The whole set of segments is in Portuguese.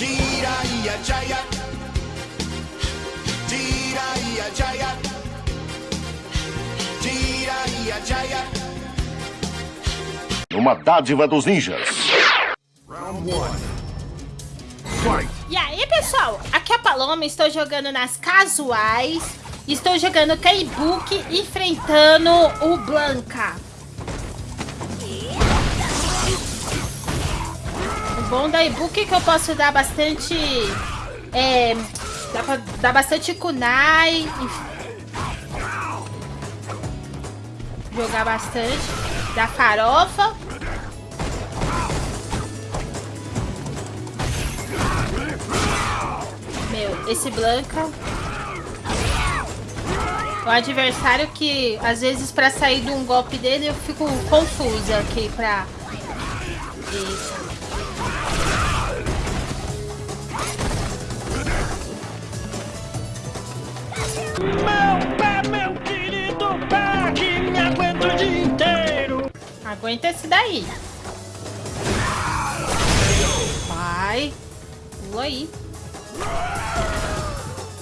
Jiraiya Jaya. Jiraiya Jaya. Jiraiya Jaya. Uma dádiva dos ninjas. Round one. E aí, pessoal? Aqui é a Paloma, estou jogando nas casuais. Estou jogando K-Book enfrentando o Blanca. Bom da é que eu posso dar bastante... É, dá pra dar bastante kunai. Jogar bastante. Da farofa. Meu, esse Blanca... O adversário que, às vezes, pra sair de um golpe dele, eu fico confusa aqui pra... Eita. Meu pé, meu querido pé, que me aguenta o dia inteiro. Aguenta esse daí. Vai. Pula aí.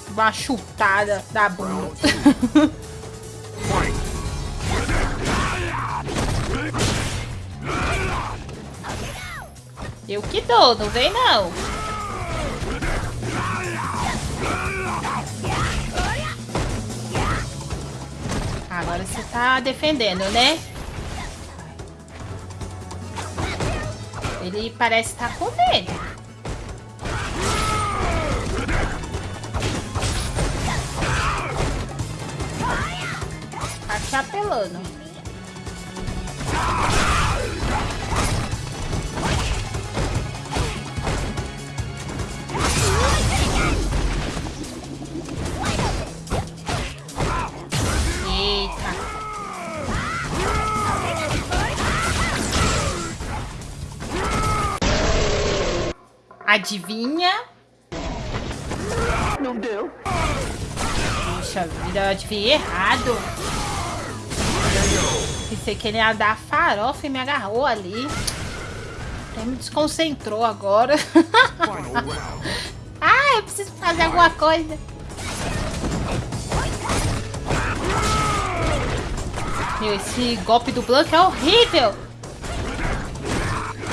Uma chutada da bunda. Eu que dou, não vem não. Agora você tá defendendo, né? Ele parece estar com medo. Tá te apelando. Adivinha? Não deu. Puxa vida, eu adivinhei errado. Pensei que ele ia dar farofa e me agarrou ali. Até me desconcentrou agora. ah, eu preciso fazer alguma coisa. Meu, esse golpe do Blanco é horrível.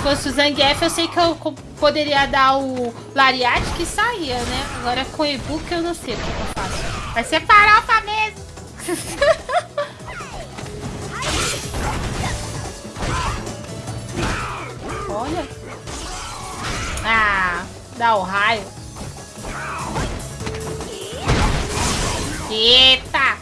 Se fosse o Zangief, eu sei que eu poderia dar o Lariat que saía, né? Agora com o e-book eu não sei o que eu faço. Vai ser farofa mesmo. Olha. Ah, dá o raio. Eita!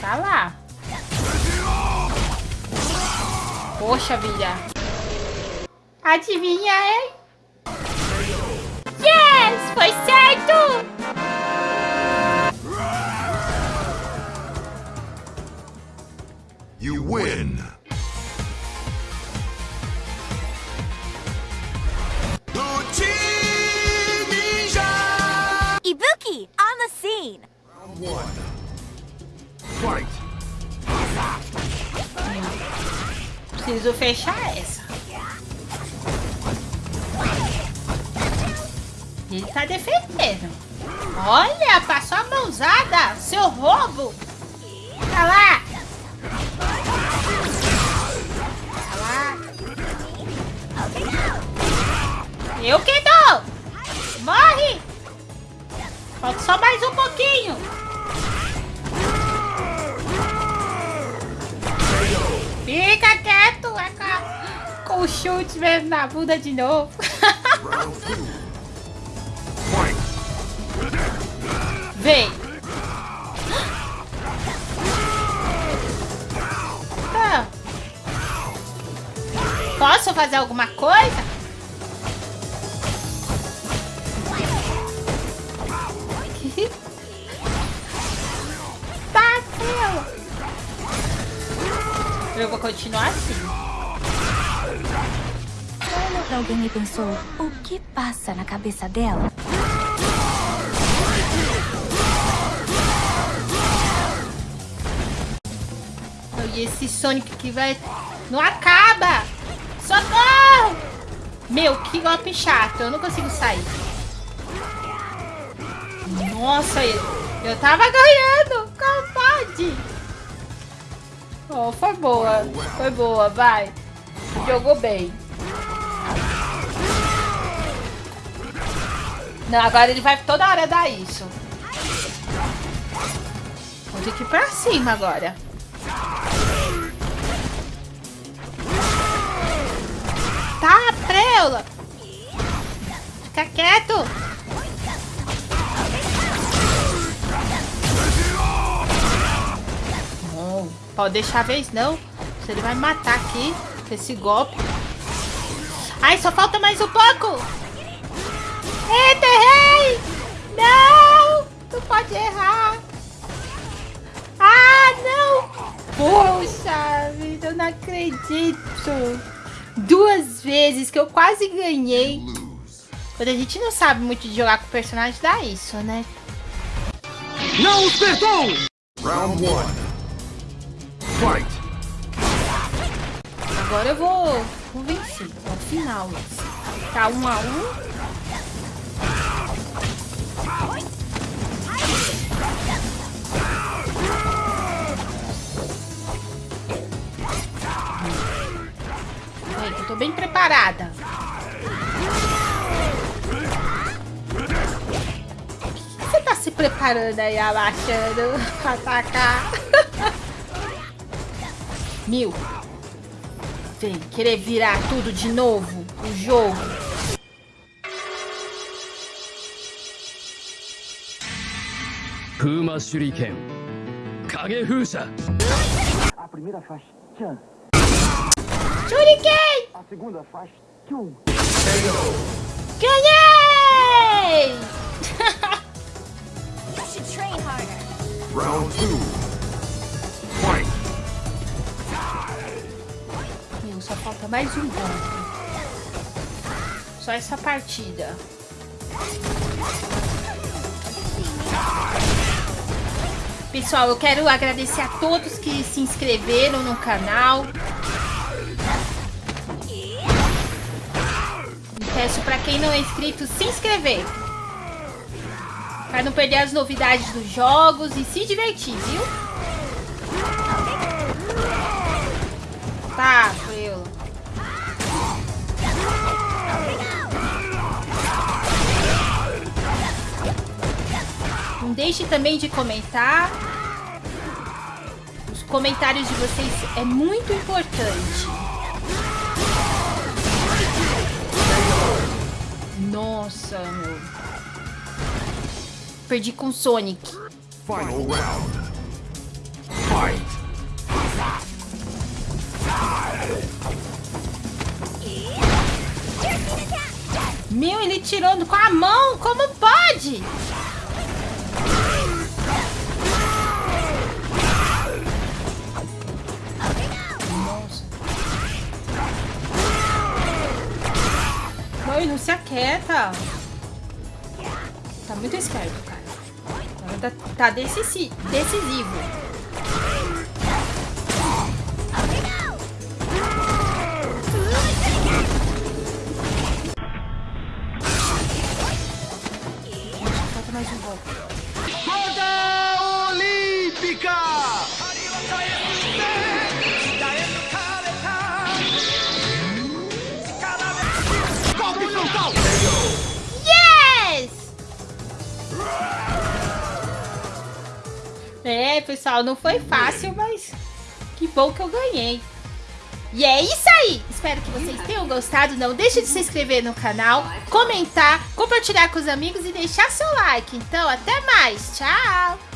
Tá lá. Poxa vida. Adivinha, hein? Yes! Foi certo! You win. Ibuki, on the scene! Round one. Preciso fechar essa. Ele tá defendendo. Olha, passou a mãozada. Seu roubo. Tá. Tá lá. Eu que dou. Morre. Falta só mais um pouquinho. Fica quieto, é com, com o chute mesmo na bunda de novo. Vem. Tá. Posso fazer alguma coisa? Eu vou continuar assim. Olha pra alguém e pensou, o que passa na cabeça dela? E esse Sonic que vai... Não acaba! Socorro! Meu, que golpe chato. Eu não consigo sair. Nossa, eu tava ganhando. Como pode? Oh, foi boa. Foi boa, vai. Jogou bem. Não, agora ele vai toda hora dar isso. Vou ter que ir pra cima agora. Tá, preula. Fica quieto. Ó, deixar a vez não. Ele vai matar aqui esse golpe. Ai, só falta mais um pouco. Eita, errei! Não! Tu pode errar. Ah, não! Poxa vida, eu não acredito. Duas vezes que eu quase ganhei. Quando a gente não sabe muito de jogar com o personagem, dá isso, né? Não os! Round 1 Agora eu vou, vou vencer. Ao final. Tá um a um. Peraí, eu tô bem preparada. O você tá se preparando aí, abaixando pra atacar? Mil. Vem, querer virar tudo de novo. O jogo. Kuma Shuriken. Kagefusa. A primeira faz Chan. Shuriken! A segunda faz Kyun. Ganhei! you should train harder. Round 2. Só falta mais um ponto. Só essa partida. Pessoal, eu quero agradecer a todos que se inscreveram no canal. E peço para quem não é inscrito se inscrever. Para não perder as novidades dos jogos e se divertir, viu? Tá. Não deixe também de comentar. Os comentários de vocês é muito importante. Nossa, meu. Perdi com Sonic. Final round. Fight. Meu, ele tirou com a mão. Como pode? Nossa. Não, se aquieta. Tá muito esperto, cara. Tá, tá decisi- decisivo. Golpe. Roda Olímpica! Golpe frontal! Yes! É, pessoal, não foi fácil, mas que bom que eu ganhei. E é isso aí! Espero que vocês tenham gostado. Não deixe de se inscrever no canal, comentar, compartilhar com os amigos e deixar seu like. Então, até mais. Tchau!